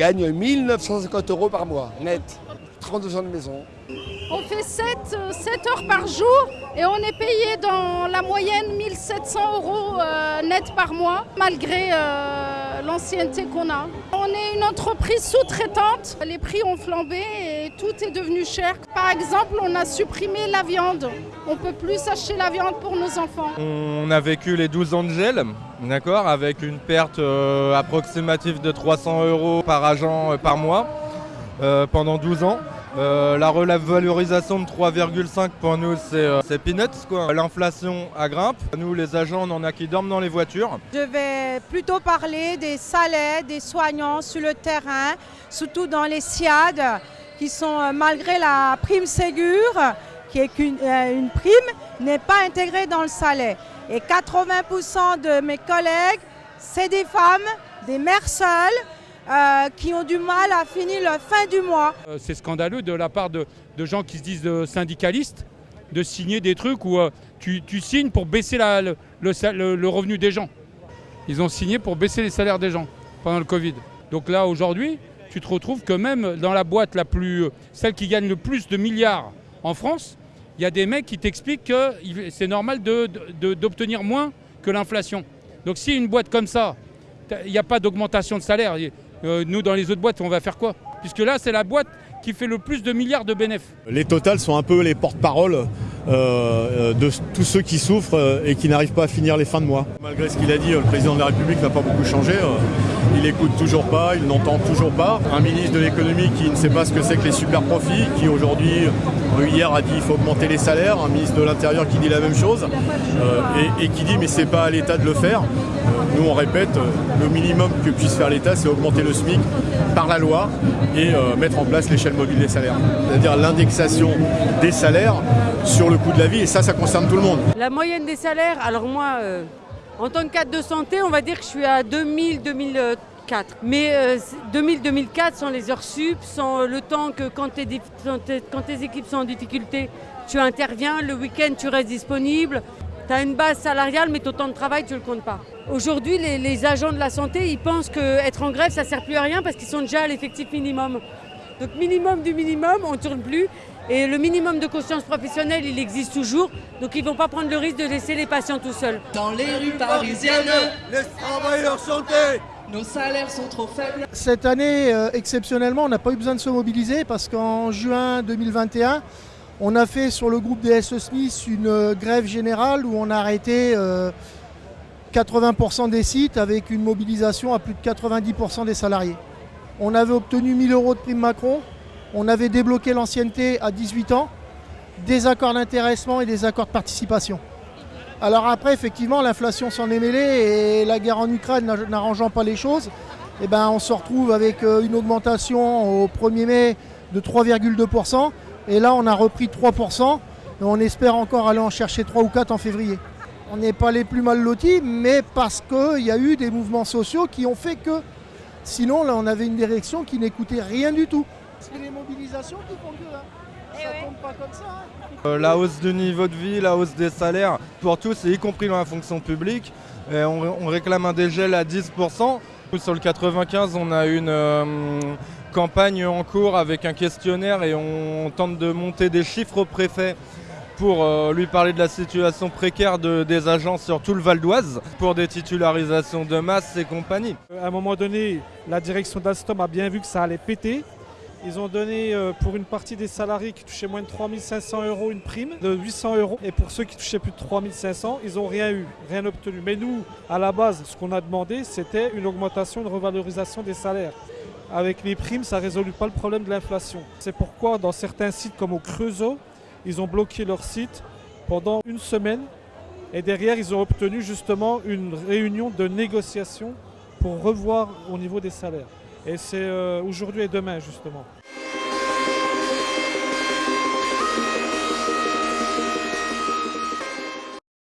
gagne 1950 euros par mois, net. 32 ans de maison. On fait 7, 7 heures par jour et on est payé dans la moyenne 1700 euros euh, net par mois, malgré euh, l'ancienneté qu'on a. On est une entreprise sous-traitante, les prix ont flambé et tout est devenu cher. Par exemple, on a supprimé la viande. On ne peut plus acheter la viande pour nos enfants. On a vécu les 12 ans de gel, d'accord, avec une perte euh, approximative de 300 euros par agent par mois pendant 12 ans. Euh, la revalorisation de 3,5 pour nous c'est peanuts quoi. L'inflation grimpe. Nous les agents on en a qui dorment dans les voitures. Je vais plutôt parler des salaires des soignants sur le terrain, surtout dans les SIAD qui sont euh, malgré la prime Ségur qui est une, euh, une prime n'est pas intégrée dans le salaire. Et 80% de mes collègues c'est des femmes, des mères seules euh, qui ont du mal à finir la fin du mois. Euh, c'est scandaleux de la part de, gens qui se disent euh, syndicalistes de signer des trucs où tu, signes pour baisser le, le, revenu des gens. Ils ont signé pour baisser les salaires des gens pendant le Covid. Donc là, aujourd'hui, tu te retrouves que même dans la boîte la plus, celle qui gagne le plus de milliards en France, il y a des mecs qui t'expliquent que c'est normal d'obtenir moins que l'inflation. Donc si une boîte comme ça, il n'y a pas d'augmentation de salaire, euh, nous, dans les autres boîtes, on va faire quoi? Puisque là, c'est la boîte qui fait le plus de milliards de bénéfices. Les Total sont un peu les porte-parole euh, euh, de tous ceux qui souffrent et qui n'arrivent pas à finir les fins de mois. Malgré ce qu'il a dit, le président de la République n'a pas beaucoup changé. Il écoute toujours pas, il n'entend toujours pas. Un ministre de l'économie qui ne sait pas ce que c'est que les super profits, qui aujourd'hui, hier a dit qu'il faut augmenter les salaires. Un ministre de l'Intérieur qui dit la même chose et, et, qui dit mais c'est pas à l'État de le faire. Nous, on répète, le minimum que puisse faire l'État, c'est augmenter le SMIC par la loi et euh, mettre en place l'échelle mobile des salaires. C'est-à-dire l'indexation des salaires sur le coût de la vie, et ça, ça concerne tout le monde. La moyenne des salaires, alors moi, euh, en tant que cadre de santé, on va dire que je suis à 2000-2004. Mais 2000-2004, euh, sans les heures sup, sans le temps que quand tes, quand tes équipes sont en difficulté, tu interviens, le week-end tu restes disponible, tu as une base salariale, mais ton temps de travail, tu ne le comptes pas. Aujourd'hui, les, agents de la santé, ils pensent qu'être en grève, ça ne sert plus à rien parce qu'ils sont déjà à l'effectif minimum. Donc minimum du minimum, on ne tourne plus. Et le minimum de conscience professionnelle, il existe toujours. Donc ils ne vont pas prendre le risque de laisser les patients tout seuls. Dans les rues parisiennes, les travailleurs santé nos salaires sont trop faibles. Cette année, euh, exceptionnellement, on n'a pas eu besoin de se mobiliser parce qu'en juin 2021, on a fait sur le groupe des SE Smith une euh, grève générale où on a arrêté 80% euh, des sites avec une mobilisation à plus de 90% des salariés. On avait obtenu 1000 euros de prime Macron, on avait débloqué l'ancienneté à 18 ans, des accords d'intéressement et des accords de participation. Alors après, effectivement, l'inflation s'en est mêlée et la guerre en Ukraine n'arrangeant pas les choses, eh ben, on se retrouve avec euh, une augmentation au 1er mai de 3,2%. Et là, on a repris 3%. Et on espère encore aller en chercher 3 ou 4 en février. On n'est pas les plus mal lotis, mais parce qu'il y a eu des mouvements sociaux qui ont fait que sinon, là, on avait une direction qui n'écoutait rien du tout. C'est les mobilisations qui font que. Hein. Ça ne tombe pas comme ça. Hein. Euh, la hausse du niveau de vie, la hausse des salaires pour tous, y compris dans la fonction publique. on, réclame un dégel à 10%. Sur le 95, on a une, euh, campagne en cours avec un questionnaire et on tente de monter des chiffres au préfet pour euh, lui parler de la situation précaire des agents sur tout le Val d'Oise pour des titularisations de masse et compagnie. À un moment donné, la direction d'Alstom a bien vu que ça allait péter. Ils ont donné euh, pour une partie des salariés qui touchaient moins de 3500 euros une prime de 800 euros. Et pour ceux qui touchaient plus de 3500, ils n'ont rien eu, rien obtenu. Mais nous, à la base, ce qu'on a demandé, c'était une augmentation, une revalorisation des salaires avec les primes, ça ne résout pas le problème de l'inflation. C'est pourquoi dans certains sites comme au Creusot, ils ont bloqué leur site pendant une semaine et derrière ils ont obtenu justement une réunion de négociation pour revoir au niveau des salaires. Et c'est euh, aujourd'hui et demain justement.